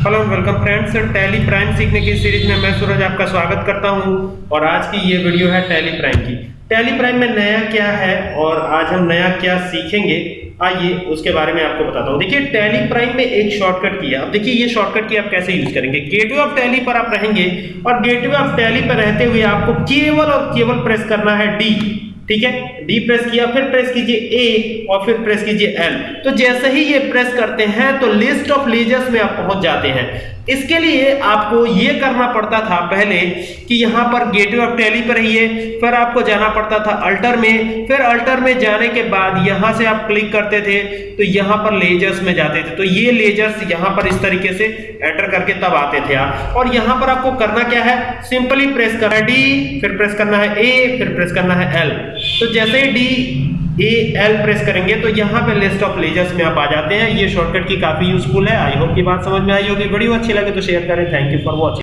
Hello and welcome friends Tally Prime सीखने की series में मैं सूरज आपका स्वागत करता हूँ और आज की ये वीडियो है टैली प्राइम की। टैली प्राइम में नया क्या है और आज हम नया क्या सीखेंगे? आइए उसके बारे में आपको बताता हूँ। देखिए टैली प्राइम में एक शॉर्टकट की है अब देखिए, ये शॉर्टकट की आप कैसे यूज़ करेंगे? गेटवे ऑफ़ टैली पर आप रहेंगे और गेटवे ऑफ़ टैली पर रहते हुए आपको केवल और केवल प्रेस करना है डी ठीक है? डी प्रेस किया, फिर प्रेस कीजिए ए और फिर प्रेस कीजिए एल तो जैसे ही ये प्रेस करते हैं तो लिस्ट ऑफ़ लेजर्स में आप पहुँच जाते हैं। इसके लिए आपको ये करना पड़ता था पहले कि यहाँ पर गेटवे ऑफ़ टैली पर रहिए, फिर आपको जाना पड़ता था अल्टर में। फिर अल्टर में जाने के बाद यहाँ से आप क्लिक करते थे तो यहाँ पर लेजर्स में जाते थे। तो ये लेजर्स यहाँ पर इस तरीके से एंटर करके तब आते थे। आप और यहाँ पर आपको करना क्या है? सिंपली प्रेस करना है डी फिर प्रेस करना है ए फिर प्रेस करना है एल तो जैसे ही डी ए एल प्रेस करेंगे तो यहाँ पे लिस्ट ऑफ़ लेजर्स में आप आ जाते हैं। ये शॉर्टकट की काफ़ी यूजफुल है। आई होप की बात समझ में आई होगी। वीडियो अच्छी लगे तो शेयर करें। Thank you for watching